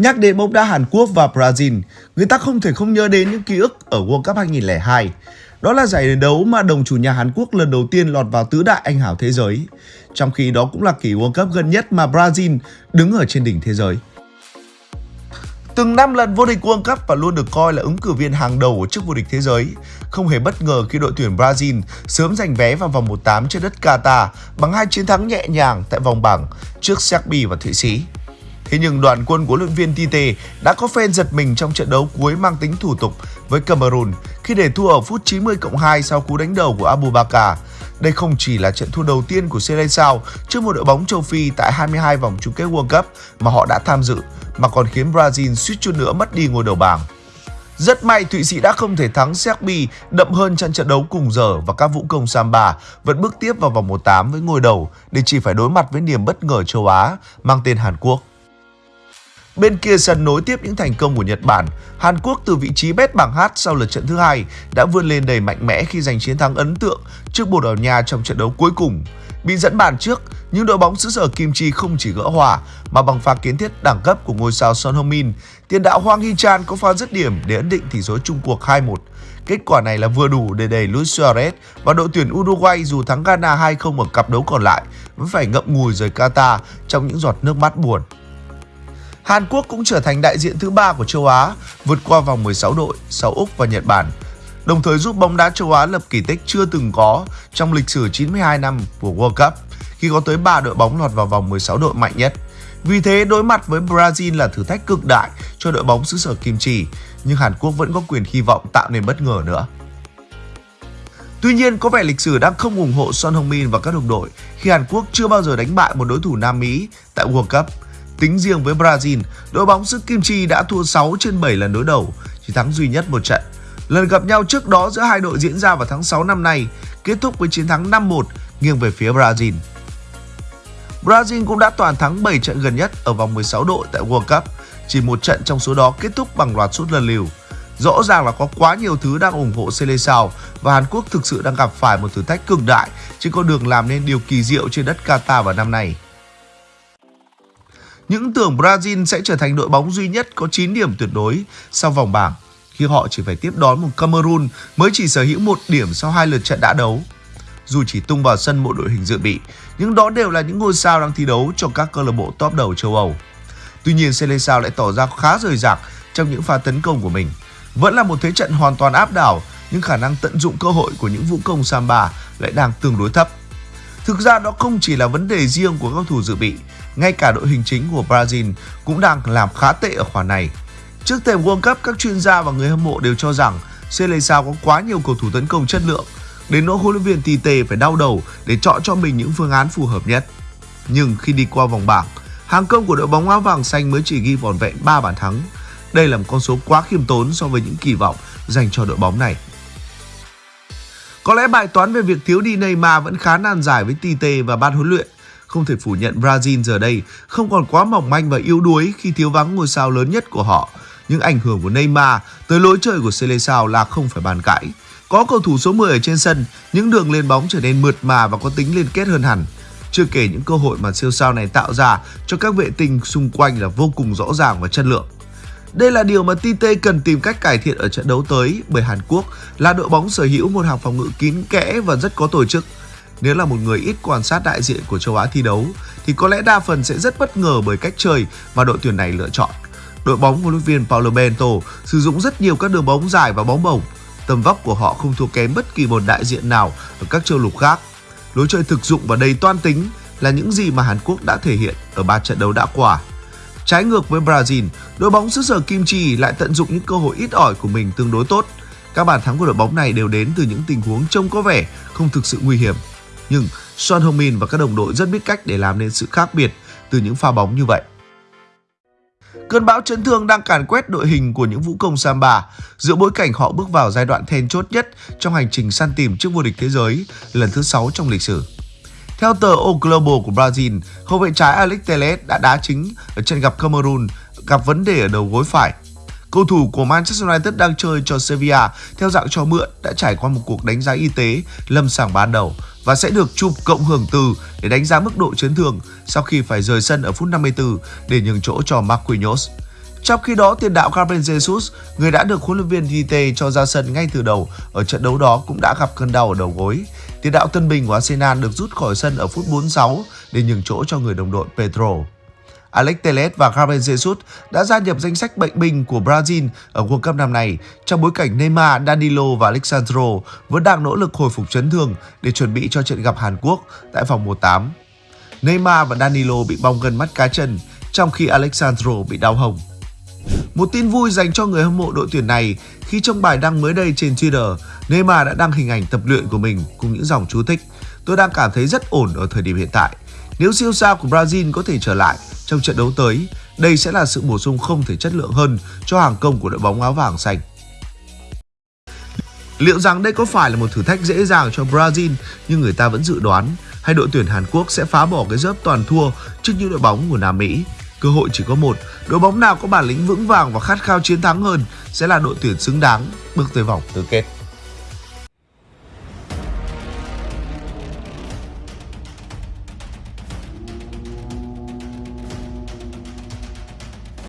Nhắc đến bóng đá Hàn Quốc và Brazil, người ta không thể không nhớ đến những ký ức ở World Cup 2002. Đó là giải đấu mà đồng chủ nhà Hàn Quốc lần đầu tiên lọt vào tứ đại anh hảo thế giới. Trong khi đó cũng là kỳ World Cup gần nhất mà Brazil đứng ở trên đỉnh thế giới. Từng năm lần vô địch World Cup và luôn được coi là ứng cử viên hàng đầu của chức vô địch thế giới. Không hề bất ngờ khi đội tuyển Brazil sớm giành vé vào vòng 1/8 trên đất Qatar bằng hai chiến thắng nhẹ nhàng tại vòng bảng trước Serbia và Thụy Sĩ. Thế nhưng đoàn quân của luyện viên Tite đã có phen giật mình trong trận đấu cuối mang tính thủ tục với Cameroon khi để thua ở phút 90 cộng 2 sau cú đánh đầu của Abu Bakar. Đây không chỉ là trận thua đầu tiên của Seleção trước một đội bóng châu Phi tại 22 vòng chung kết World Cup mà họ đã tham dự, mà còn khiến Brazil suýt chút nữa mất đi ngôi đầu bảng. Rất may Thụy Sĩ đã không thể thắng Serbia đậm hơn trong trận đấu cùng giờ và các vũ công Samba vẫn bước tiếp vào vòng 1/8 với ngôi đầu để chỉ phải đối mặt với niềm bất ngờ châu Á mang tên Hàn Quốc. Bên kia sân nối tiếp những thành công của Nhật Bản, Hàn Quốc từ vị trí bét bảng H sau lượt trận thứ hai đã vươn lên đầy mạnh mẽ khi giành chiến thắng ấn tượng trước Bồ Đào Nha trong trận đấu cuối cùng. Bị dẫn bàn trước, nhưng đội bóng xứ sở Kim Chi không chỉ gỡ hòa mà bằng pha kiến thiết đẳng cấp của ngôi sao Son Heung-min, tiền đạo Hwang Hee-chan có pha dứt điểm để ấn định tỷ số chung cuộc 2-1. Kết quả này là vừa đủ để đẩy Luis Suarez và đội tuyển Uruguay dù thắng Ghana 2-0 ở cặp đấu còn lại vẫn phải ngậm ngùi rời Qatar trong những giọt nước mắt buồn. Hàn Quốc cũng trở thành đại diện thứ ba của châu Á, vượt qua vòng 16 đội sau Úc và Nhật Bản, đồng thời giúp bóng đá châu Á lập kỳ tích chưa từng có trong lịch sử 92 năm của World Cup khi có tới 3 đội bóng lọt vào vòng 16 đội mạnh nhất. Vì thế đối mặt với Brazil là thử thách cực đại cho đội bóng xứ sở Kim Chi, nhưng Hàn Quốc vẫn có quyền hy vọng tạo nên bất ngờ nữa. Tuy nhiên, có vẻ lịch sử đang không ủng hộ Son Heung-min và các đồng đội khi Hàn Quốc chưa bao giờ đánh bại một đối thủ Nam Mỹ tại World Cup. Tính riêng với Brazil, đội bóng xứ Kim Chi đã thua 6 trên 7 lần đối đầu, chỉ thắng duy nhất một trận. Lần gặp nhau trước đó giữa hai đội diễn ra vào tháng 6 năm nay, kết thúc với chiến thắng 5-1 nghiêng về phía Brazil. Brazil cũng đã toàn thắng 7 trận gần nhất ở vòng 16 đội tại World Cup, chỉ một trận trong số đó kết thúc bằng loạt sút lần liều. Rõ ràng là có quá nhiều thứ đang ủng hộ Seleção và Hàn Quốc thực sự đang gặp phải một thử thách cực đại trên con đường làm nên điều kỳ diệu trên đất Qatar vào năm nay. Những tưởng Brazil sẽ trở thành đội bóng duy nhất có 9 điểm tuyệt đối sau vòng bảng khi họ chỉ phải tiếp đón một Cameroon mới chỉ sở hữu một điểm sau hai lượt trận đã đấu. Dù chỉ tung vào sân một đội hình dự bị, nhưng đó đều là những ngôi sao đang thi đấu cho các câu lạc bộ top đầu châu Âu. Tuy nhiên, Seleção lại tỏ ra khá rời rạc trong những pha tấn công của mình. Vẫn là một thế trận hoàn toàn áp đảo, nhưng khả năng tận dụng cơ hội của những vũ công Samba lại đang tương đối thấp. Thực ra đó không chỉ là vấn đề riêng của các thủ dự bị, ngay cả đội hình chính của Brazil cũng đang làm khá tệ ở khoản này. Trước thềm World Cup, các chuyên gia và người hâm mộ đều cho rằng Seleção có quá nhiều cầu thủ tấn công chất lượng, đến nỗi huấn luyện viên Tite phải đau đầu để chọn cho mình những phương án phù hợp nhất. Nhưng khi đi qua vòng bảng, hàng công của đội bóng áo vàng xanh mới chỉ ghi vỏn vẹn 3 bàn thắng. Đây là một con số quá khiêm tốn so với những kỳ vọng dành cho đội bóng này. Có lẽ bài toán về việc thiếu đi Neymar vẫn khá nan giải với Tite và ban huấn luyện. Không thể phủ nhận Brazil giờ đây không còn quá mỏng manh và yếu đuối khi thiếu vắng ngôi sao lớn nhất của họ. Nhưng ảnh hưởng của Neymar tới lối chơi của Seleção là không phải bàn cãi. Có cầu thủ số 10 ở trên sân, những đường lên bóng trở nên mượt mà và có tính liên kết hơn hẳn. Chưa kể những cơ hội mà siêu sao này tạo ra cho các vệ tinh xung quanh là vô cùng rõ ràng và chất lượng. Đây là điều mà Tite cần tìm cách cải thiện ở trận đấu tới, bởi Hàn Quốc là đội bóng sở hữu một hàng phòng ngự kín kẽ và rất có tổ chức. Nếu là một người ít quan sát đại diện của châu Á thi đấu, thì có lẽ đa phần sẽ rất bất ngờ bởi cách chơi mà đội tuyển này lựa chọn. Đội bóng huấn luyện viên Paulo Bento sử dụng rất nhiều các đường bóng dài và bóng bổng. Tầm vóc của họ không thua kém bất kỳ một đại diện nào ở các châu lục khác. Lối chơi thực dụng và đầy toan tính là những gì mà Hàn Quốc đã thể hiện ở ba trận đấu đã qua. Trái ngược với Brazil, đội bóng xứ sở Kim Chi lại tận dụng những cơ hội ít ỏi của mình tương đối tốt. Các bàn thắng của đội bóng này đều đến từ những tình huống trông có vẻ không thực sự nguy hiểm. Nhưng Son Heung-min và các đồng đội rất biết cách để làm nên sự khác biệt từ những pha bóng như vậy. Cơn bão chấn thương đang càn quét đội hình của những vũ công Samba giữa bối cảnh họ bước vào giai đoạn then chốt nhất trong hành trình săn tìm chức vô địch thế giới lần thứ 6 trong lịch sử. Theo tờ O Globo của Brazil, hậu vệ trái Alex Telles đã đá chính ở trận gặp Cameroon gặp vấn đề ở đầu gối phải. Cầu thủ của Manchester United đang chơi cho Sevilla theo dạng cho mượn đã trải qua một cuộc đánh giá y tế lâm sàng ban đầu và sẽ được chụp cộng hưởng từ để đánh giá mức độ chấn thương sau khi phải rời sân ở phút 54 để nhường chỗ cho Marquinhos. Trong khi đó, tiền đạo Gabriel Jesus, người đã được huấn luyện viên Tite cho ra sân ngay từ đầu ở trận đấu đó cũng đã gặp cơn đau ở đầu gối. Tiền đạo tân bình của Arsenal được rút khỏi sân ở phút 46 để nhường chỗ cho người đồng đội Pedro. Alex Telles và Gabriel Jesus đã gia nhập danh sách bệnh binh của Brazil ở World Cup năm nay trong bối cảnh Neymar, Danilo và Alexandro vẫn đang nỗ lực hồi phục chấn thương để chuẩn bị cho trận gặp Hàn Quốc tại vòng 1-8. Neymar và Danilo bị bong gân mắt cá chân, trong khi Alexandro bị đau hồng. Một tin vui dành cho người hâm mộ đội tuyển này khi trong bài đăng mới đây trên Twitter, Neymar đã đăng hình ảnh tập luyện của mình cùng những dòng chú thích. Tôi đang cảm thấy rất ổn ở thời điểm hiện tại. Nếu siêu sao của Brazil có thể trở lại trong trận đấu tới, đây sẽ là sự bổ sung không thể chất lượng hơn cho hàng công của đội bóng áo vàng xanh. Liệu rằng đây có phải là một thử thách dễ dàng cho Brazil như người ta vẫn dự đoán hay đội tuyển Hàn Quốc sẽ phá bỏ cái dớp toàn thua trước những đội bóng của Nam Mỹ? Cơ hội chỉ có một, đội bóng nào có bản lĩnh vững vàng và khát khao chiến thắng hơn sẽ là đội tuyển xứng đáng bước tới vòng tứ kết.